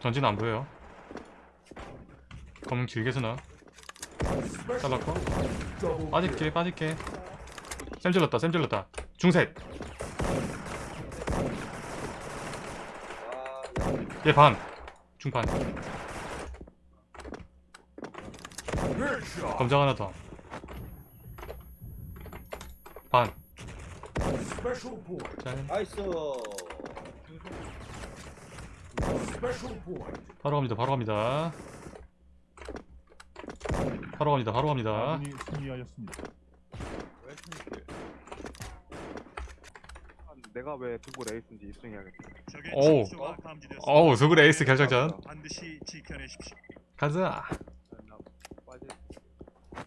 전진 안 보여요. 검은 길게 쓰나? 잘랐고. 빠질게 빠질게. 쌤 질렀다 쌤 질렀다. 중셋. 얘반. 중반. 검정 하나 point. 짤 나이스. 바로 갑니다 바로 갑니다 바로 갑니다 바로 갑니다 아군이 승리하였습니다. 왜 승리길? 아, 내가 왜 두고 레이스인지 입증해야겠다. 적의 오우. 감지되었습니다. 어우 서글 에이스 결정전 반드시 지켜내십시오. 가자 나.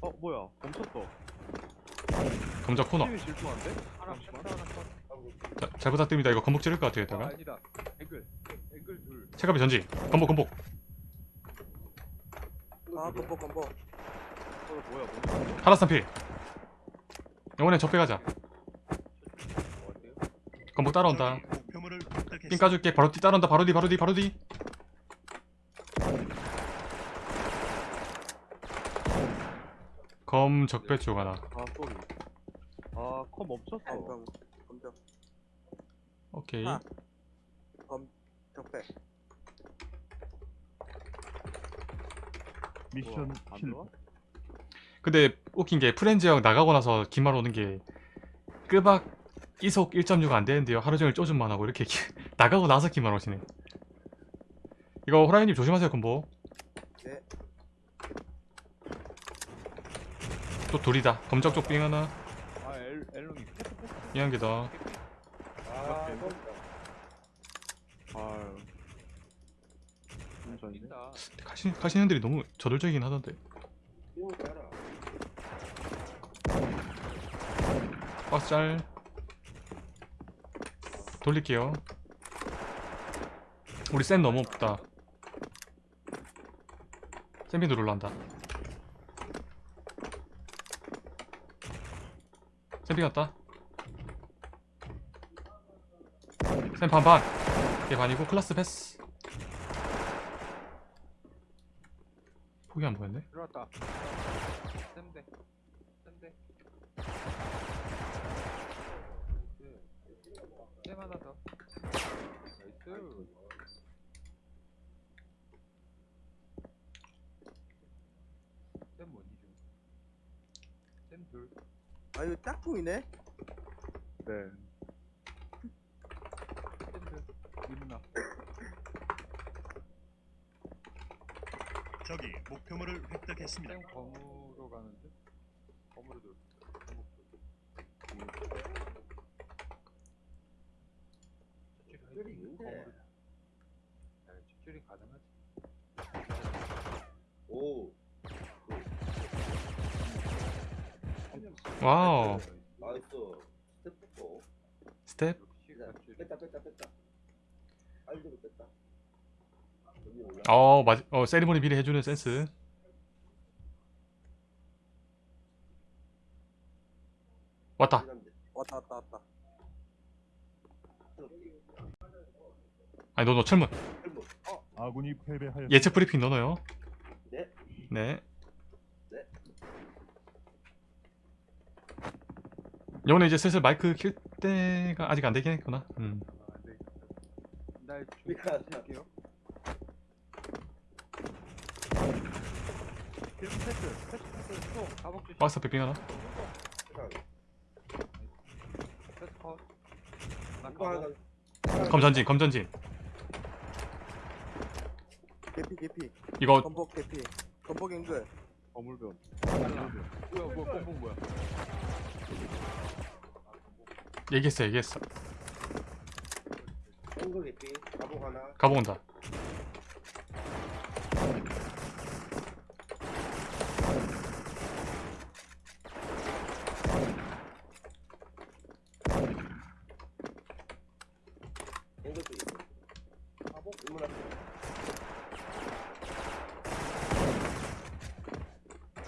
어 뭐야? 멈췄어. 검정 코너 팀이 질투한데? 잠시만. 자, 잘 부탁드립니다 이거 건복 찌를 것 같아요 아, 이따가 아니다. 앵글. 앵글 둘. 체감이 전지 건복 건복 아 컴보 컴보 어 뭐야? 멈췄어. 하라스탄피 영원에 적배 가자? 건복 따라온다 적이 목표물을 획득했습니다. 삥 까줄게 바로 뒤 따라온다 바로 뒤 바로 뒤 바로 뒤 검 적배 쪽 하나 아 소리. 아컴 멈췄어. 검 검정 오케이 아. 검 적배 미션 뭐야, 안 실패. 들어와? 근데 웃긴 게 프렌즈형 나가고 나서 긴말 오는 게 끄박 이속 1.6가 안 되는데요 하루 종일 쪼줌만 하고 이렇게 기- 나가고 나서 긴말 오시네 이거 호라이님 조심하세요 콤보 네. 또 돌이다 검적 쪽삥 하나 아 엘, 엘롱이. 이한 개더 아 아유. 가시, 가시는들이 너무 저돌적이긴 하던데. 이거 봐라 박스 짤. 돌릴게요. 우리 쌤 너무 없다. 쌤비도 롤란다. 쌤비 갔다 쌤 반반 얘 반이고 클라스 패스 폭이 안 보였네 들어왔다. 쌤대. 쌤대. 쌤 하나 더. 나이스. 쌤 뭐니 좀. 쌤 둘. 아 이거 짝퉁이네 네. 쌤 둘. 이누나. 적이 목표물을 획득했습니다. 쌤 검으로 가는데? 검으로 돌. 검으로 돌. 뼈리 있는데 야, 집줄이 가능하지. 오 와우 나이스 스텝 뽑고 스텝. 뺐다 뺐다 뺐다 뺐다 어, 맞, 어, 세리머니 미리 해주는 센스. 왔다. 왔다 왔다 왔다 아니, 너, 너 철문. 아군이 패배하였습니다. 예측 브리핑 넣어요. 네. 네. 네. 영원에 이제 슬슬 마이크 킬 때가 아직 안 되긴 했구나. 음. 날 미안하다. 줄게요. 필름 패스, 패스, 패스, 또 가복 주시. 박스 빙 하나. 패스 컷. 나 이거 하나 가복. 검 전진, 검 전진. 개피 개피 이거 건복 개피 건복 앵글. 달라. 뭐야, 뭐야, 뽕뽕 뭐야? 얘기했어, 얘기했어. 가복 하나 가보 온다. 인문 앞에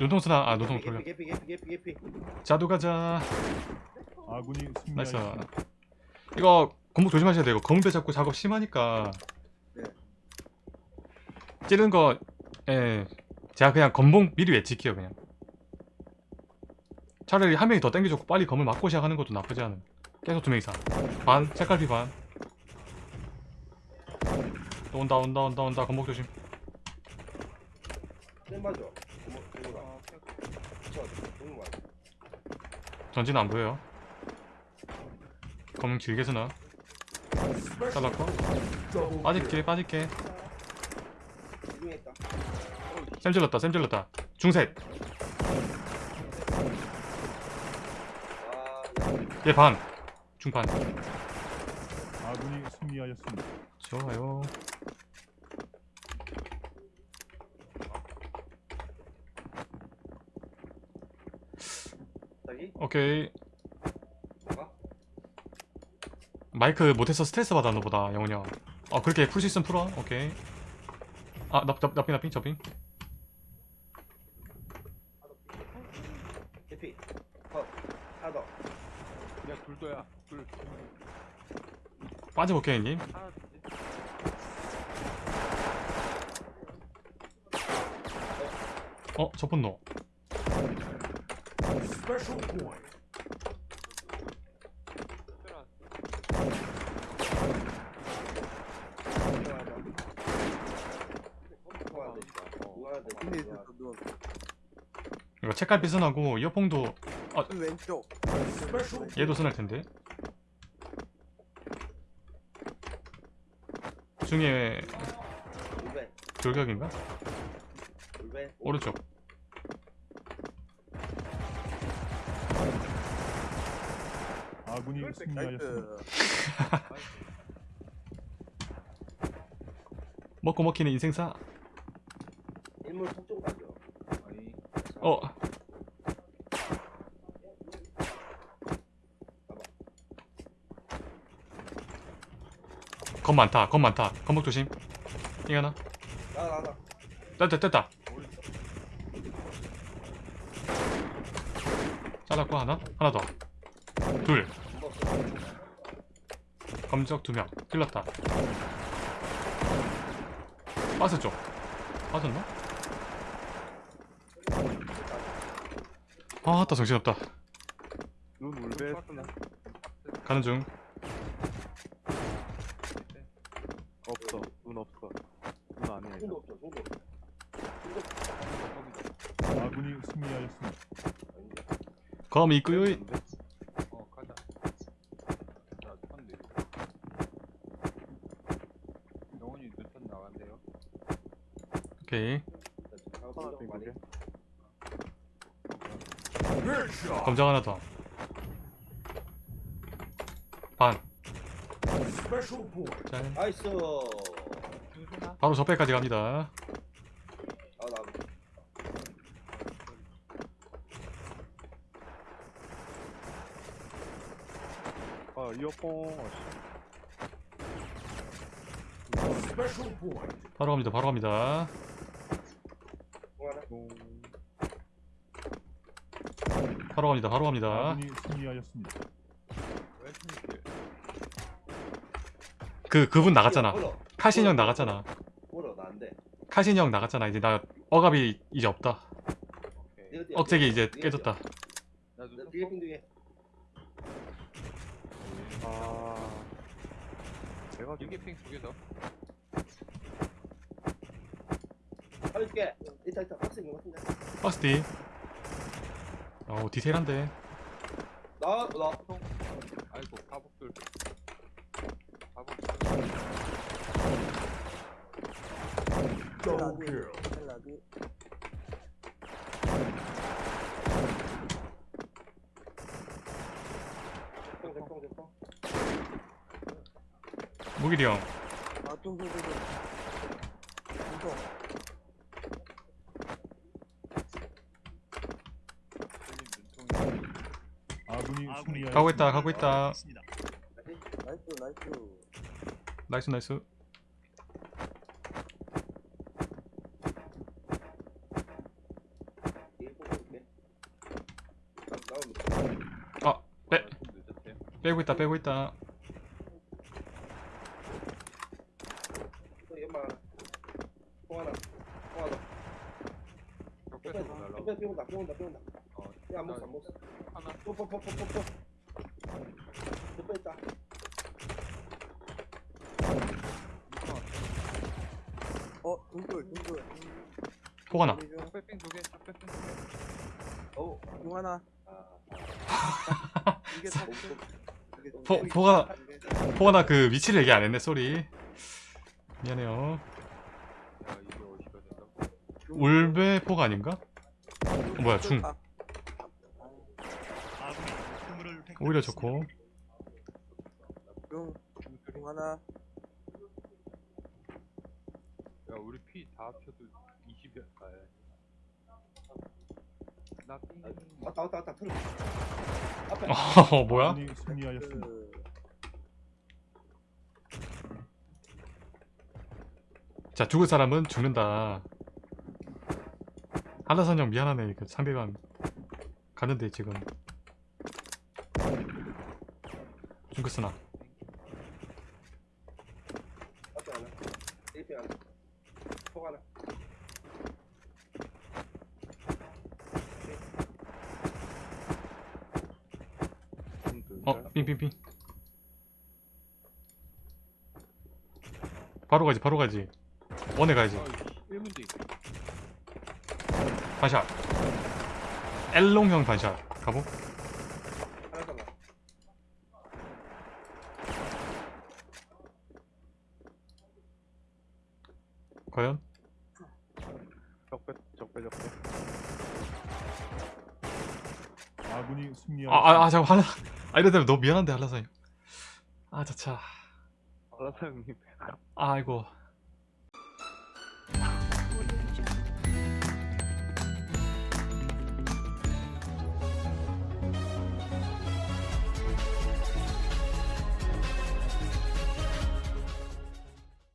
노동수나, 아, 노동 돌려. 개피 개피 개피 개피 개피 자두 가자. 아군이 나이스. 이거 검목 조심하셔야 돼요. 검배 잡고 작업 심하니까. 네. 찌른 거 예. 제가 그냥 건봉 미리 외칠게요 그냥 차라리 한 명이 더 땡겨줬고 빨리 검을 맞고 시작하는 것도 나쁘지 않은 계속 두 명 이상 반 색깔비 반또 온다 온다 온다 온다 건복 조심. 전진 안 보여요 검은 길게 Special 잘랐고. 빠질게 빠질게. 쌤 질렀다 쌤 질렀다. 중셋. 아, 얘 반. 중반 아군이 승리하였습니다. 좋아요. 오케이 뭐가? 마이크 못해서 스트레스 받아 너보다 영훈이 형. 어 그렇게 풀 수 있으면 풀어. 오케이. 아 납, 납, 납빙 납빙 저빙. 대피. 컷. 하나 더. 그냥 둘도야. 둘. 빠져볼게 형님. 어 저분 노. Special point. 들어왔어. 누가 하나 돼? 하나 돼? 누워 이거 책갈 비선하고 이어폰도 왼쪽 Special 얘도 쓰날 텐데. 중에 울베. 돌격인가? 오른쪽. 아군이 승리하였습니다. 먹고 먹히는 인생사. 일몰 속쪽 가죠. 아니. 어. 검 많다. 검 많다. 검목 조심. 이거나. 나나 나. 뗐다 뗐다. 잘랐고 하나. 하나 더. 둘. 검적 두 명. 찔렀다. 빠졌죠? 빠졌나? 아, 따 정신없다. 가는 중. 없어. 눈 없어. 눈 아니야. 손도 없어. 없어. 아군이 승리하였습니다. 검 있고요. 어 가자. 영훈이 나간대요. 오케이. 하나 headshot. 검정 하나 더. 반. 짤. 나이스. 바로 저배까지 갑니다. 아 나. 아 이어폰. 바로 갑니다. 바로 갑니다. 통하나? 바로 갑니다. 바로 갑니다. 아군이 승리하였습니다. 왜? 그 그분 나갔잖아. 물어. 카신 형 나갔잖아. 물어 나안 돼. 카신 형 나갔잖아. 이제 나 억압이 이제 없다. 억제기. 이제 깨졌다. 나 뒤에. 아. 내가 이게 핑두 개 더. 살려줄게. 이따 이따 박스 있는 거 같은데. 박스 D. 어 디테일한데. 나 나. 아이고 가복들. 가복. Double kill. 헬라드 대통 대통 대통. 무길이 형. 아, 가고 있다 아, 가고 있다. 나이스 나이스 나이스 나이스. 아 빼, 빼고 있다 빼고 있다. 어, 야, 안 먹어, 안 하나. 뽀뽀뽀뽀뽀뽀 뽀뽀 있다 어 동굴 동굴 폭 하나 적배핑 두 개, 적배핑 두 개. 어우 동 하나 이게 폭 하나 그 위치를 얘기 안 했네 쏘리 미안해요? 울베 폭 아닌가? 어, 뭐야 중 아, 아군이 목표물을 획득했습니다. 오히려 좋고 동, 동 하나 야, 우리 피 다 합쳐도 20여. 아, 예. 나 삥. 왔다 왔다 왔다 틀어 앞에 어 뭐야? 아군이 승리하였습니다. 그자 죽을 사람은 죽는다 한라산 형 미안하네 그 상대방 가는데 지금 징크스나. 앞에 하나 1핑. 하나 폭 하나 어 삥삥삥 바로 가지 바로 가지. 원에 가야지. 아, 1문 뒤. 반샷. 엘롱형 반샷. 가보 하나 더 나. 과연? 적배, 적배, 적배. 아군이 승리하였습니다. 아, 아, 아 잠깐 하나 아 이러다 너무 미안한데 한라산 형아 자차 형님. 아이고